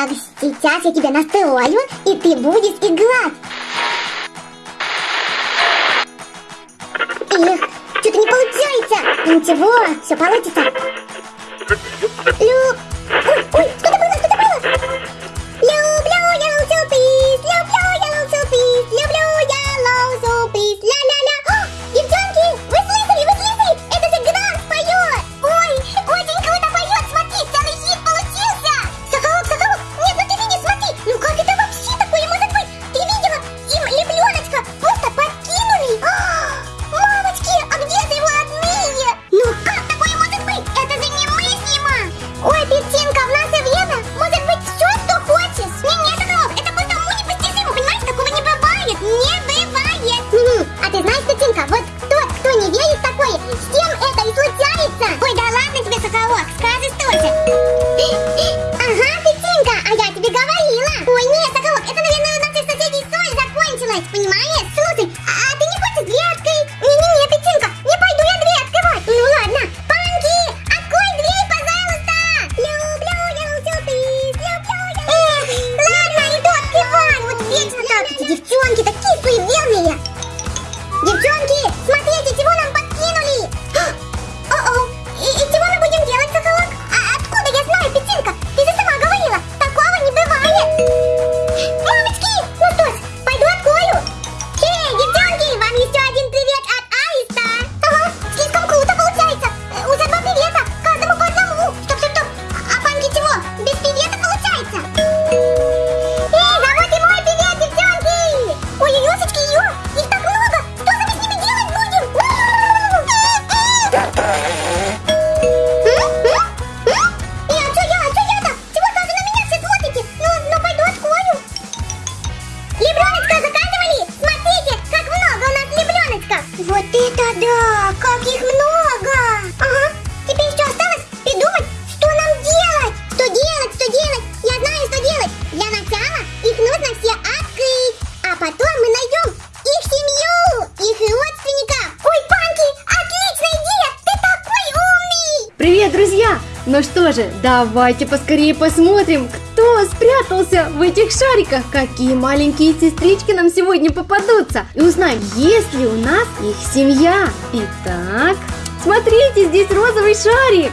Так, сейчас я тебя настрою, и ты будешь играть. Эх, что-то не получается. Ничего, все получится. Лю... Ой, ой, что-то же, давайте поскорее посмотрим, кто спрятался в этих шариках, какие маленькие сестрички нам сегодня попадутся. И узнаем, есть ли у нас их семья. Итак, смотрите, здесь розовый шарик.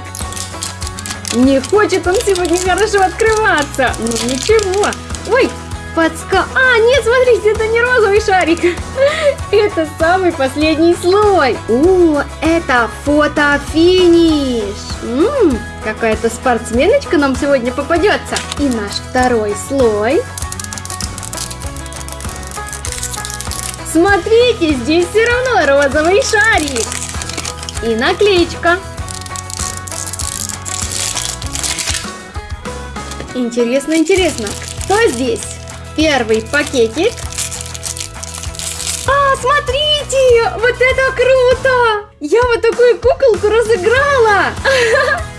Не хочет он сегодня хорошо открываться. Ну ничего. Ой, подска... А, нет, смотрите, это не розовый шарик. Это самый последний слой. О, это фотофиниш. М, Какая-то спортсменочка нам сегодня попадется. И наш второй слой. Смотрите, здесь все равно розовый шарик. И наклеечка. Интересно, интересно, кто здесь? Первый пакетик. А, смотрите, вот это круто! Я вот такую куколку разыграла.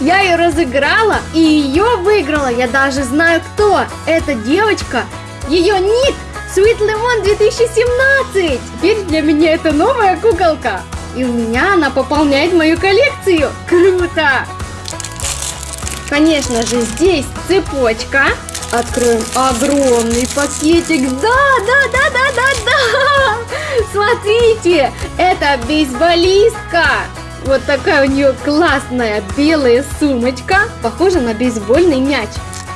Я ее разыграла и ее выиграла. Я даже знаю кто. Это девочка. Ее ник Sweet Lemon 2017. Теперь для меня это новая куколка. И у меня она пополняет мою коллекцию. Круто! Конечно же, здесь цепочка. Откроем огромный пакетик. Да, да, да, да, да, да. Смотрите, это бейсболистка. Вот такая у нее классная белая сумочка. Похожа на бейсбольный мяч.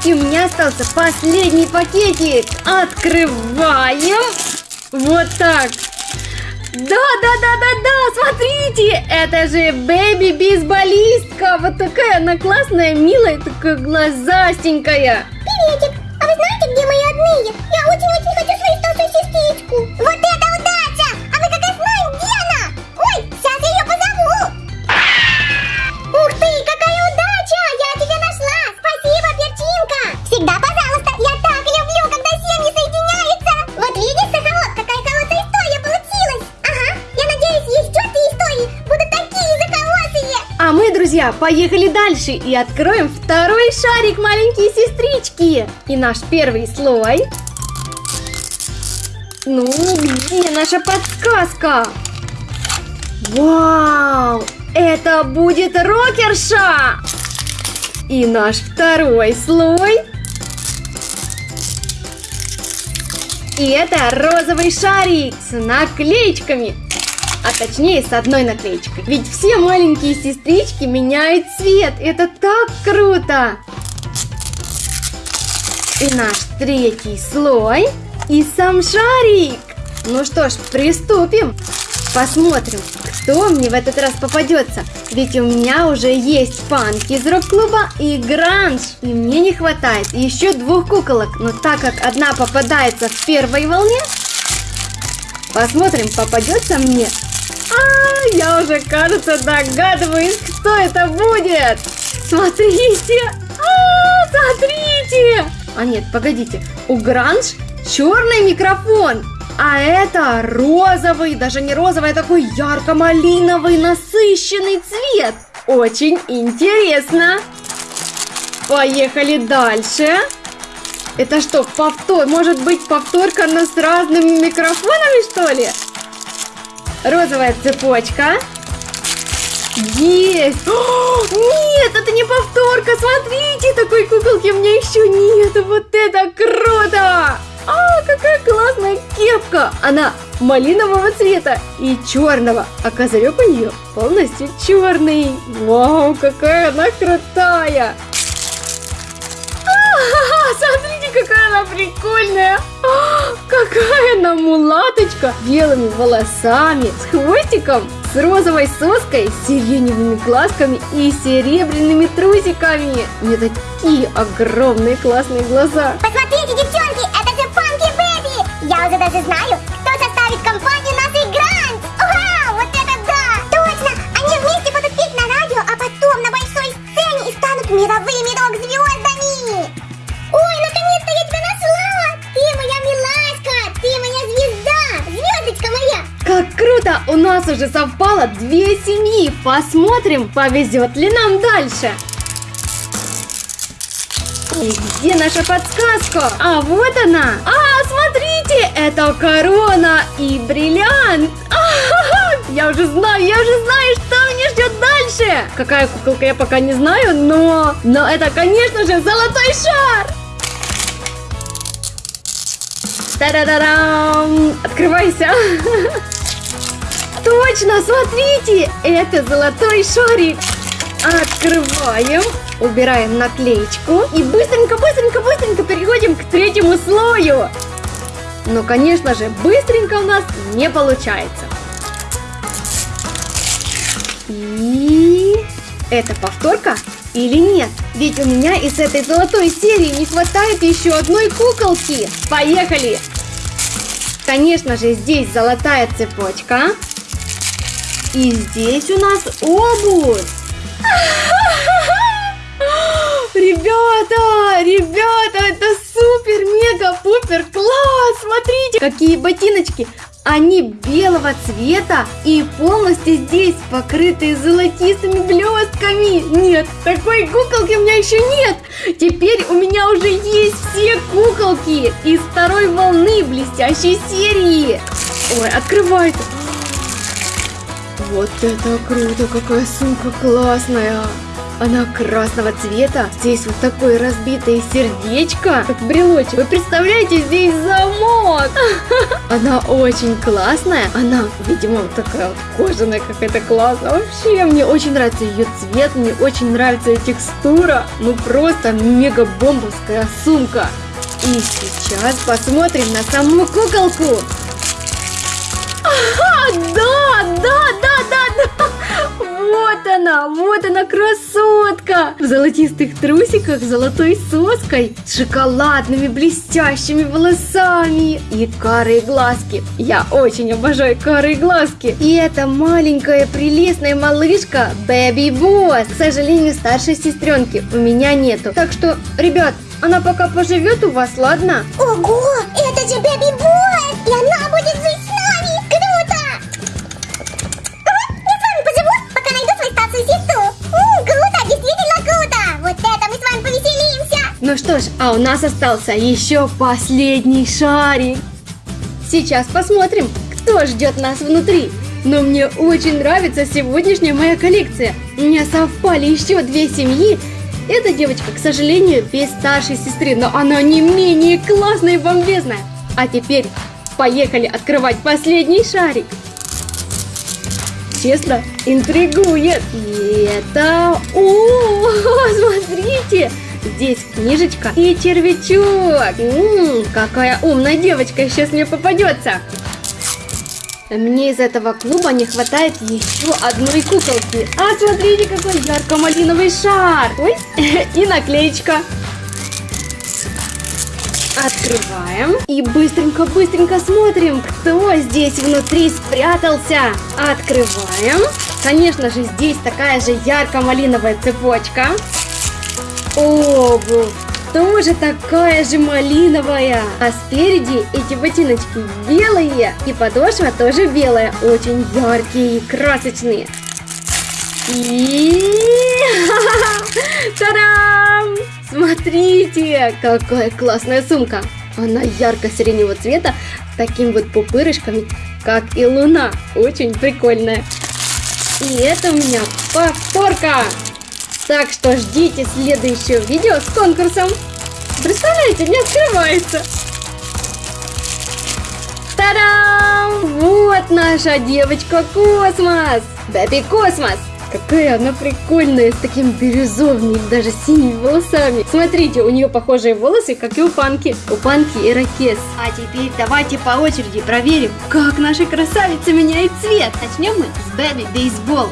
И у меня остался последний пакетик. Открываем. Вот так. Да, да, да, да, да, смотрите, это же Бэби бейсболистка. Вот такая она классная, милая, такая глазастенькая. Приветик, а вы знаете, где мои родные? Я очень-очень хочу свою старшую сестричку. Вот друзья, поехали дальше и откроем второй шарик маленькие сестрички. И наш первый слой... Ну, где наша подсказка? Вау! Это будет рокерша! И наш второй слой... И это розовый шарик с наклеечками. А точнее с одной наклеечкой. Ведь все маленькие сестрички меняют цвет. Это так круто! И наш третий слой. И сам шарик. Ну что ж, приступим. Посмотрим, кто мне в этот раз попадется. Ведь у меня уже есть панки из рок-клуба и гранж. И мне не хватает еще двух куколок. Но так как одна попадается в первой волне, посмотрим, попадется мне. Я уже, кажется, догадываюсь, кто это будет. Смотрите. А, смотрите. А нет, погодите. У гранж черный микрофон. А это розовый, даже не розовый, а такой ярко-малиновый насыщенный цвет. Очень интересно. Поехали дальше. Это что, повтор? Может быть, повторка, но с разными микрофонами, что ли? Розовая цепочка. Есть! О, нет, это не повторка, смотрите, такой куколки у меня еще нет. Вот это круто! А, какая классная кепка! Она малинового цвета и черного, а козырек у нее полностью черный. Вау, какая она крутая! А, смотрите, какая она прикольная! А, какая она мулаточка! Белыми волосами, с хвостиком, с розовой соской, с сиреневыми глазками и серебряными трусиками. У нее такие огромные классные глаза. Посмотрите, девчонки, это же Панки Бэби! Я уже даже знаю, кто составит компанию У нас уже совпало две семьи. Посмотрим, повезет ли нам дальше. И где наша подсказка? А вот она! А, смотрите, это корона и бриллиант! А-ха-ха! Я уже знаю, я уже знаю, что меня ждет дальше! Какая куколка, я пока не знаю, но... Но это, конечно же, золотой шар! Та-да-да-дам! Открывайся! Точно, смотрите! Это золотой шарик! Открываем, убираем наклеечку и быстренько, быстренько, быстренько переходим к третьему слою. Но, конечно же, быстренько у нас не получается. И это повторка или нет? Ведь у меня из этой золотой серии не хватает еще одной куколки. Поехали! Конечно же, здесь золотая цепочка. И здесь у нас обувь. Ребята, ребята, это супер, мега, пупер, класс! Смотрите, какие ботиночки! Они белого цвета и полностью здесь покрыты золотистыми блестками. Нет, такой куколки у меня еще нет. Теперь у меня уже есть все куколки из второй волны блестящей серии. Ой, открывается. Вот это круто, какая сумка классная. Она красного цвета. Здесь вот такое разбитое сердечко, как брелочек. Вы представляете, здесь замок. Она очень классная. Она, видимо, такая вот кожаная какая-то классная. Вообще, мне очень нравится ее цвет, мне очень нравится ее текстура. Ну, просто мега-бомбовская сумка. И сейчас посмотрим на саму куколку. Ага, да, да, да, да, да. Вот она, вот она, красотка! В золотистых трусиках золотой соской, с шоколадными блестящими волосами и карые глазки. Я очень обожаю карые глазки. И эта маленькая прелестная малышка Бэби Босс. К сожалению, старшей сестренки у меня нету. Так что, ребят, она пока поживет у вас, ладно? Ого, это же Бэби Ну что ж, а у нас остался еще последний шарик. Сейчас посмотрим, кто ждет нас внутри. Но мне очень нравится сегодняшняя моя коллекция. У меня совпали еще две семьи. Эта девочка, к сожалению, без старшей сестры, но она не менее классная и бомбезная. А теперь поехали открывать последний шарик. Честно, интригует. И это... О, смотрите! Здесь книжечка и червячок. М-м, какая умная девочка сейчас мне попадется. Мне из этого клуба не хватает еще одной куколки. А смотрите, какой ярко-малиновый шар. Ой, и наклеечка. Открываем и быстренько-быстренько смотрим, кто здесь внутри спрятался. Открываем. Конечно же, здесь такая же ярко-малиновая цепочка. Обувь тоже такая же малиновая. А спереди эти ботиночки белые. И подошва тоже белая. Очень яркие и красочные. И... Та-дам! Смотрите, какая классная сумка. Она ярко-сиреневого цвета с таким вот пупырышками, как и Луна. Очень прикольная. И это у меня повторка. Так что ждите следующего видео с конкурсом. Представляете, не открывается. Та-дам! Вот наша девочка Космос! Baby Космос! Какая она прикольная, с таким бирюзовыми, даже синими волосами. Смотрите, у нее похожие волосы, как и у Панки. У Панки и Ракес. А теперь давайте по очереди проверим, как наша красавица меняет цвет. Начнем мы с Бэби Бейсбол.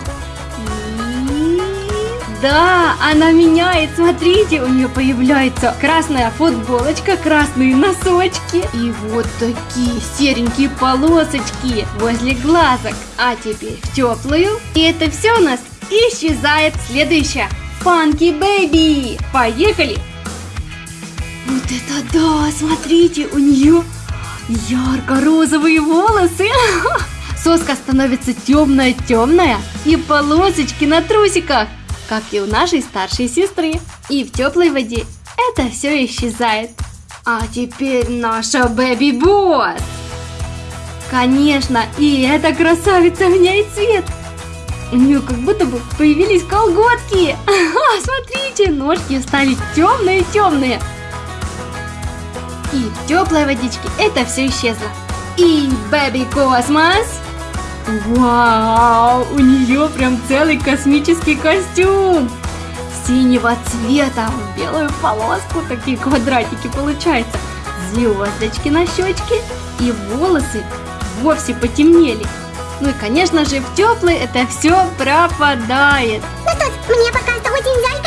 Да, она меняет, смотрите, у нее появляется красная футболочка, красные носочки и вот такие серенькие полосочки возле глазок. А теперь в теплую. И это все у нас исчезает. Следующая. Фанки Бэби. Поехали. Вот это да, смотрите, у нее ярко-розовые волосы. Соска становится темная-темная и полосочки на трусиках как и у нашей старшей сестры. И в теплой воде это все исчезает. А теперь наша Бэби Босс. Конечно, и эта красавица меняет цвет. У нее как будто бы появились колготки. Смотрите, ножки стали темные-темные. И в теплой водичке это все исчезло. И Baby Космос Вау, у нее прям целый космический костюм синего цвета в белую полоску, такие квадратики получаются, звездочки на щечке и волосы вовсе потемнели. Ну и конечно же в теплый это все пропадает. Ну что ж, мне пока что очень жаль,